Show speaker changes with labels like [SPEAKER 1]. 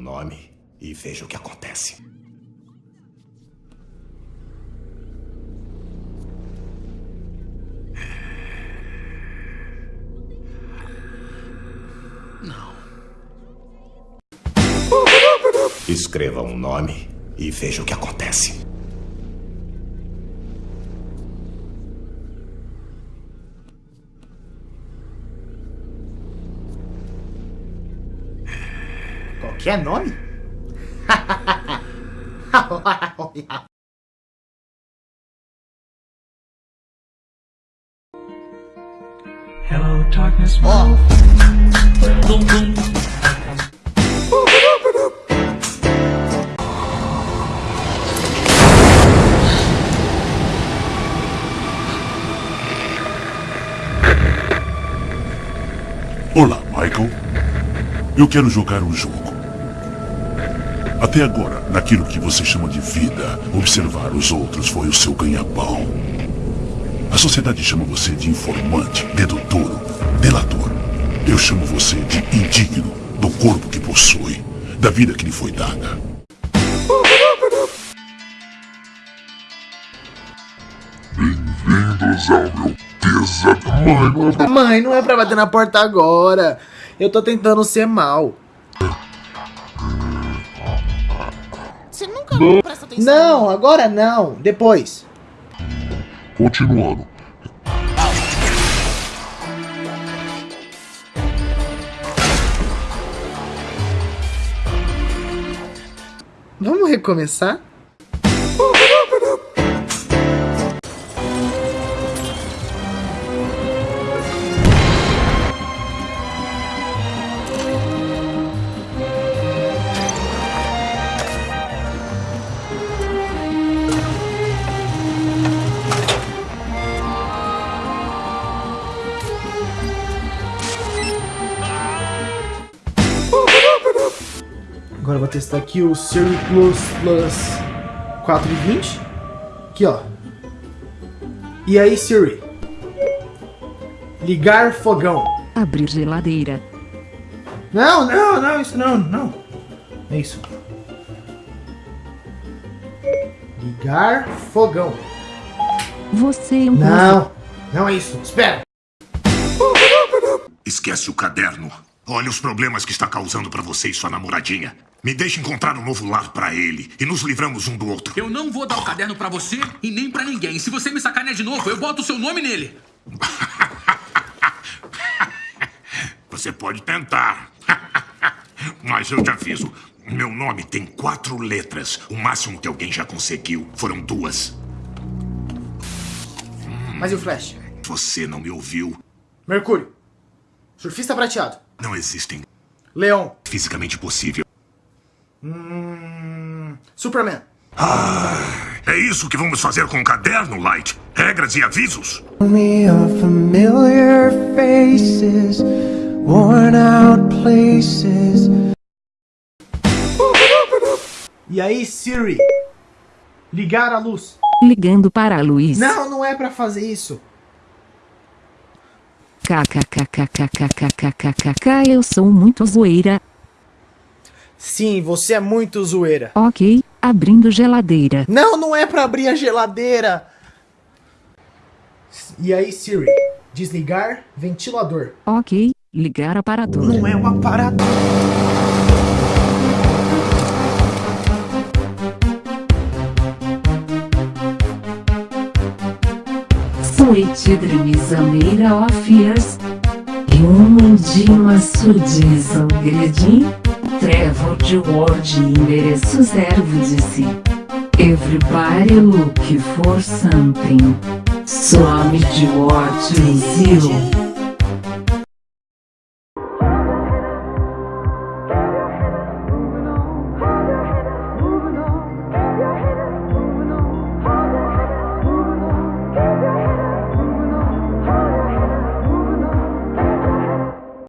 [SPEAKER 1] nome e veja o que acontece.
[SPEAKER 2] Não.
[SPEAKER 1] Escreva um nome e veja o que acontece.
[SPEAKER 2] Qualquer nome?
[SPEAKER 3] Hello, darkness, boom.
[SPEAKER 4] Olá, Michael. Eu quero jogar um jogo. Até agora, naquilo que você chama de vida, observar os outros foi o seu ganha-pão. A sociedade chama você de informante, dedo duro, delator. Eu chamo você de indigno do corpo que possui, da vida que lhe foi dada. Bem-vindos ao meu pesadelo.
[SPEAKER 2] mãe, não é pra bater na porta agora. Eu tô tentando ser mal.
[SPEAKER 5] Nunca presta atenção.
[SPEAKER 2] Não, agora não. Depois.
[SPEAKER 4] Continuando.
[SPEAKER 2] Vamos recomeçar? Agora eu vou testar aqui o Siri Plus Plus 420. Aqui, ó. E aí, Siri? Ligar fogão.
[SPEAKER 6] Abrir geladeira.
[SPEAKER 2] Não, não, não, isso não, não. É isso. Ligar fogão.
[SPEAKER 6] Você é um
[SPEAKER 2] Não, não é isso. Espera.
[SPEAKER 1] Esquece o caderno. Olha os problemas que está causando pra você e sua namoradinha. Me deixe encontrar um novo lar pra ele e nos livramos um do outro.
[SPEAKER 7] Eu não vou dar o caderno pra você e nem pra ninguém. Se você me sacanear de novo, eu boto o seu nome nele.
[SPEAKER 1] Você pode tentar. Mas eu te aviso. Meu nome tem quatro letras. O máximo que alguém já conseguiu foram duas.
[SPEAKER 2] Mas e o Flash?
[SPEAKER 1] Você não me ouviu.
[SPEAKER 2] Mercúrio. Surfista prateado.
[SPEAKER 1] Não existem.
[SPEAKER 2] Leão.
[SPEAKER 1] Fisicamente possível.
[SPEAKER 2] Hum, Superman.
[SPEAKER 1] É isso que vamos fazer com o caderno, Light. Regras e avisos.
[SPEAKER 3] Me of familiar faces, worn out places.
[SPEAKER 2] E aí, Siri? Ligar a luz.
[SPEAKER 6] ligando para a Luiz.
[SPEAKER 2] Não, não é pra fazer isso.
[SPEAKER 6] KKKKKKKKKK eu sou muito zoeira.
[SPEAKER 2] Sim, você é muito zoeira.
[SPEAKER 6] Ok, abrindo geladeira.
[SPEAKER 2] Não, não é pra abrir a geladeira. E aí, Siri? Desligar ventilador.
[SPEAKER 6] Ok, ligar aparador.
[SPEAKER 2] Não é um aparador.
[SPEAKER 6] Tweeted Misaneira of Years. Human Dima trevo Gredin. Trevor de Ward endereço servo de si. Everybody look for something. Swami de Ward e you.